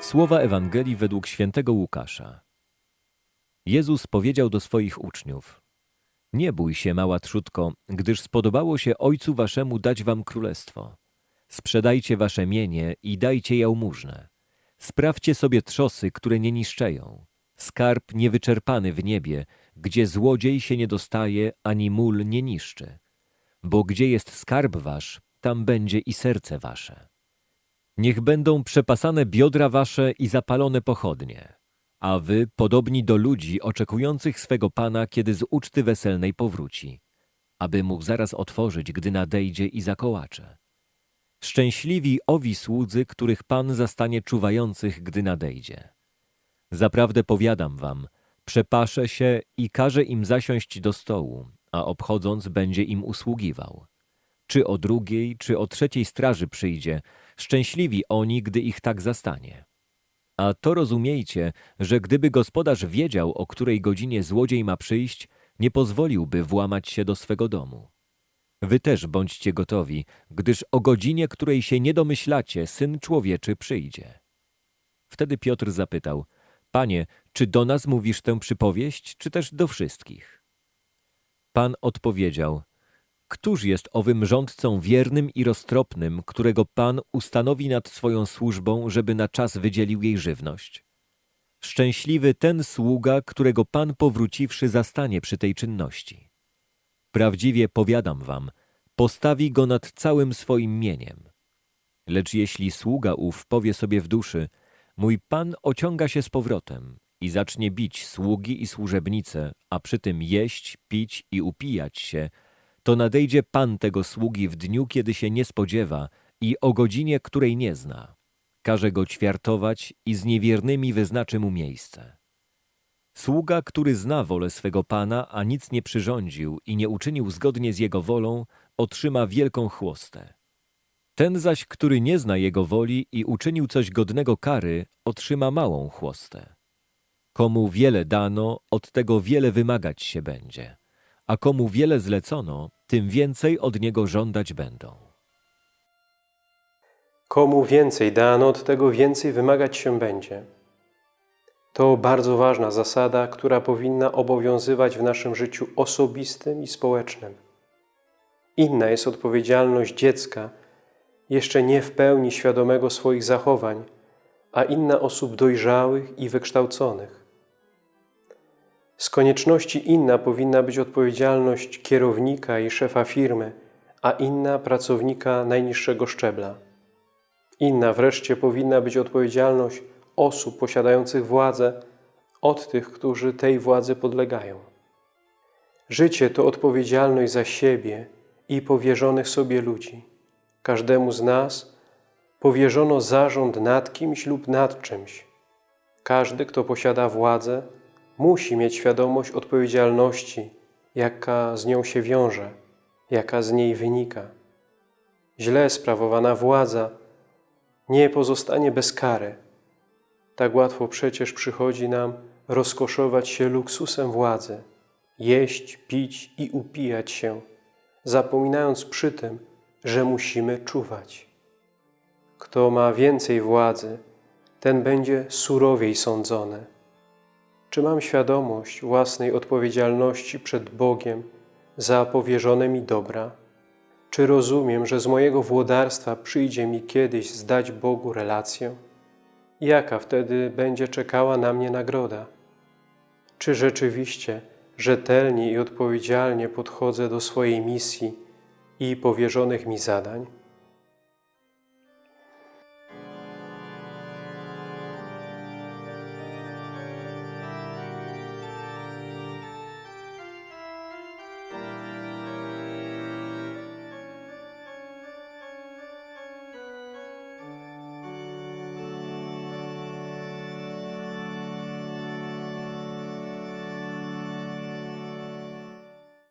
Słowa Ewangelii według świętego Łukasza. Jezus powiedział do swoich uczniów: Nie bój się, mała trzutko, gdyż spodobało się Ojcu waszemu dać wam królestwo. Sprzedajcie wasze mienie i dajcie jałmużnę. Sprawdźcie sobie trzosy, które nie niszczeją. Skarb niewyczerpany w niebie, gdzie złodziej się nie dostaje, ani mól nie niszczy. Bo gdzie jest skarb wasz, tam będzie i serce wasze. Niech będą przepasane biodra wasze i zapalone pochodnie, a wy podobni do ludzi oczekujących swego Pana, kiedy z uczty weselnej powróci, aby mu zaraz otworzyć, gdy nadejdzie i zakołacze. Szczęśliwi owi słudzy, których Pan zastanie czuwających, gdy nadejdzie. Zaprawdę powiadam wam, przepaszę się i każe im zasiąść do stołu, a obchodząc będzie im usługiwał. Czy o drugiej, czy o trzeciej straży przyjdzie, szczęśliwi oni, gdy ich tak zastanie. A to rozumiejcie, że gdyby gospodarz wiedział, o której godzinie złodziej ma przyjść, nie pozwoliłby włamać się do swego domu. Wy też bądźcie gotowi, gdyż o godzinie, której się nie domyślacie, Syn Człowieczy przyjdzie. Wtedy Piotr zapytał, Panie, czy do nas mówisz tę przypowieść, czy też do wszystkich? Pan odpowiedział, Któż jest owym rządcą wiernym i roztropnym, którego Pan ustanowi nad swoją służbą, żeby na czas wydzielił jej żywność? Szczęśliwy ten sługa, którego Pan powróciwszy zastanie przy tej czynności. Prawdziwie powiadam wam, postawi go nad całym swoim mieniem. Lecz jeśli sługa ów powie sobie w duszy, mój Pan ociąga się z powrotem i zacznie bić sługi i służebnice, a przy tym jeść, pić i upijać się, to nadejdzie Pan tego sługi w dniu, kiedy się nie spodziewa i o godzinie, której nie zna. Każe go ćwiartować i z niewiernymi wyznaczy mu miejsce. Sługa, który zna wolę swego Pana, a nic nie przyrządził i nie uczynił zgodnie z jego wolą, otrzyma wielką chłostę. Ten zaś, który nie zna jego woli i uczynił coś godnego kary, otrzyma małą chłostę. Komu wiele dano, od tego wiele wymagać się będzie a komu wiele zlecono, tym więcej od niego żądać będą. Komu więcej dano, od tego więcej wymagać się będzie. To bardzo ważna zasada, która powinna obowiązywać w naszym życiu osobistym i społecznym. Inna jest odpowiedzialność dziecka, jeszcze nie w pełni świadomego swoich zachowań, a inna osób dojrzałych i wykształconych. Z konieczności inna powinna być odpowiedzialność kierownika i szefa firmy, a inna pracownika najniższego szczebla. Inna wreszcie powinna być odpowiedzialność osób posiadających władzę od tych, którzy tej władzy podlegają. Życie to odpowiedzialność za siebie i powierzonych sobie ludzi. Każdemu z nas powierzono zarząd nad kimś lub nad czymś. Każdy, kto posiada władzę, musi mieć świadomość odpowiedzialności, jaka z nią się wiąże, jaka z niej wynika. Źle sprawowana władza nie pozostanie bez kary. Tak łatwo przecież przychodzi nam rozkoszować się luksusem władzy, jeść, pić i upijać się, zapominając przy tym, że musimy czuwać. Kto ma więcej władzy, ten będzie surowiej sądzony. Czy mam świadomość własnej odpowiedzialności przed Bogiem za powierzone mi dobra? Czy rozumiem, że z mojego włodarstwa przyjdzie mi kiedyś zdać Bogu relację? Jaka wtedy będzie czekała na mnie nagroda? Czy rzeczywiście rzetelnie i odpowiedzialnie podchodzę do swojej misji i powierzonych mi zadań?